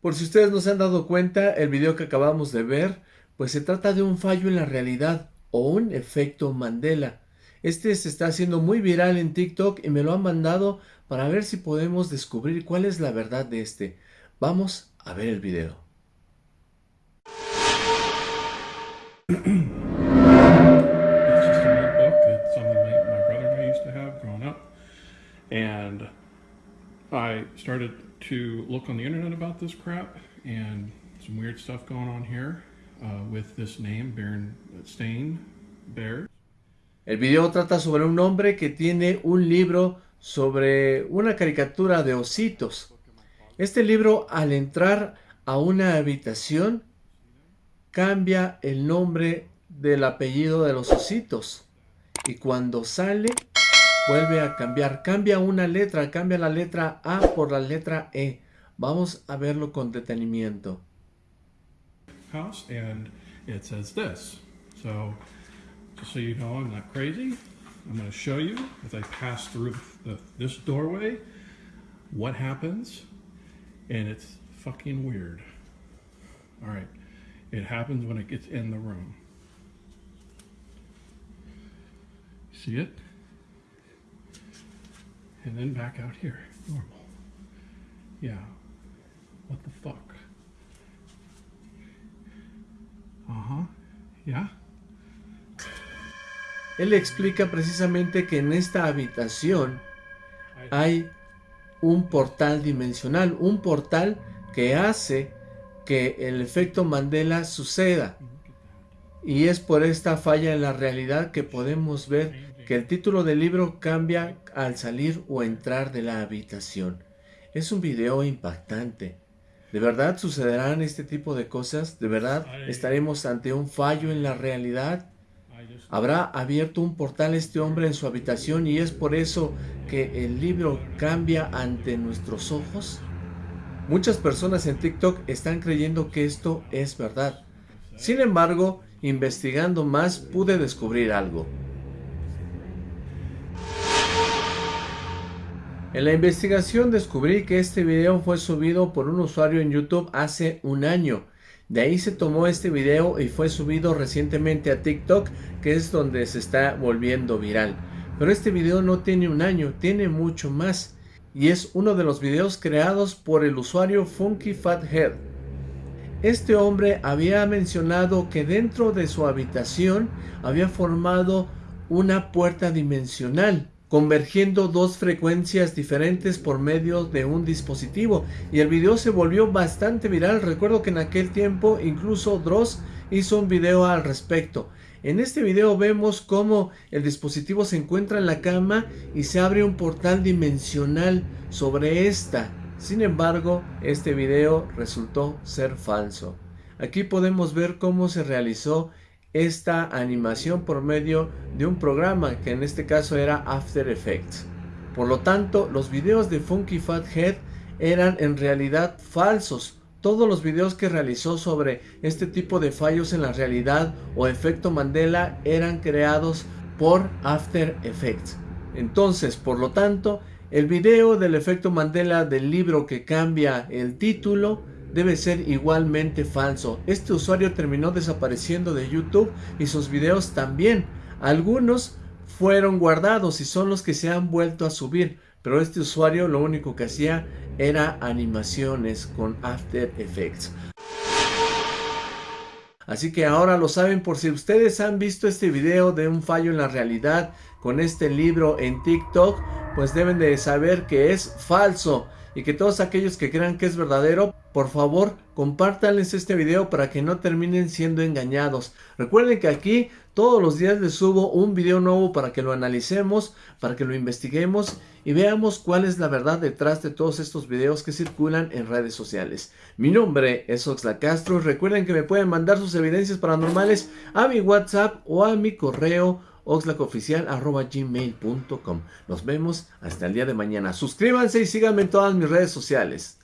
Por si ustedes no se han dado cuenta, el video que acabamos de ver, pues se trata de un fallo en la realidad o un efecto Mandela. Este se está haciendo muy viral en TikTok y me lo han mandado para ver si podemos descubrir cuál es la verdad de este. Vamos a ver el video. and I started to look on the internet about this crap and some weird stuff going on here uh, with this name, Berenstain Bears. El video trata sobre un hombre que tiene un libro sobre una caricatura de ositos. Este libro al entrar a una habitación cambia el nombre del apellido de los ositos y cuando sale vuelve a cambiar, cambia una letra, cambia la letra A por la letra E. Vamos a verlo con detenimiento. House and it says this. So just so you know I'm not crazy, I'm going to show you as I pass through the, this doorway what happens and it's fucking weird. All right. It happens when it gets in the room. See it? And then back out here, normal. Yeah. What the fuck? Uh-huh. Yeah. Él explica precisamente que en esta habitación hay un portal dimensional, un portal que hace que el efecto Mandela suceda. Y es por esta falla en la realidad que podemos ver que el título del libro cambia al salir o entrar de la habitación. Es un video impactante. ¿De verdad sucederán este tipo de cosas? ¿De verdad estaremos ante un fallo en la realidad? Habrá abierto un portal este hombre en su habitación y es por eso que el libro cambia ante nuestros ojos. Muchas personas en TikTok están creyendo que esto es verdad. Sin embargo, investigando más pude descubrir algo. En la investigación descubrí que este video fue subido por un usuario en YouTube hace un año de ahí se tomó este video y fue subido recientemente a TikTok, que es donde se está volviendo viral. Pero este video no tiene un año, tiene mucho más. Y es uno de los videos creados por el usuario Funky Fathead. Este hombre había mencionado que dentro de su habitación había formado una puerta dimensional convergiendo dos frecuencias diferentes por medio de un dispositivo. Y el video se volvió bastante viral. Recuerdo que en aquel tiempo incluso Dross hizo un video al respecto. En este video vemos cómo el dispositivo se encuentra en la cama y se abre un portal dimensional sobre esta sin embargo este video resultó ser falso aquí podemos ver cómo se realizó esta animación por medio de un programa que en este caso era After Effects. Por lo tanto, los videos de Funky Fat Head eran en realidad falsos. Todos los videos que realizó sobre este tipo de fallos en la realidad o efecto Mandela eran creados por After Effects. Entonces, por lo tanto, el video del efecto Mandela del libro que cambia el título debe ser igualmente falso. Este usuario terminó desapareciendo de YouTube y sus videos también. Algunos fueron guardados y son los que se han vuelto a subir. Pero este usuario lo único que hacía era animaciones con After Effects. Así que ahora lo saben por si ustedes han visto este video de un fallo en la realidad con este libro en TikTok, pues deben de saber que es falso y que todos aquellos que crean que es verdadero, por favor, compártanles este video para que no terminen siendo engañados. Recuerden que aquí todos los días les subo un video nuevo para que lo analicemos, para que lo investiguemos y veamos cuál es la verdad detrás de todos estos videos que circulan en redes sociales. Mi nombre es Oxla Castro, recuerden que me pueden mandar sus evidencias paranormales a mi WhatsApp o a mi correo oxlacoficial.gmail.com Nos vemos hasta el día de mañana. Suscríbanse y síganme en todas mis redes sociales.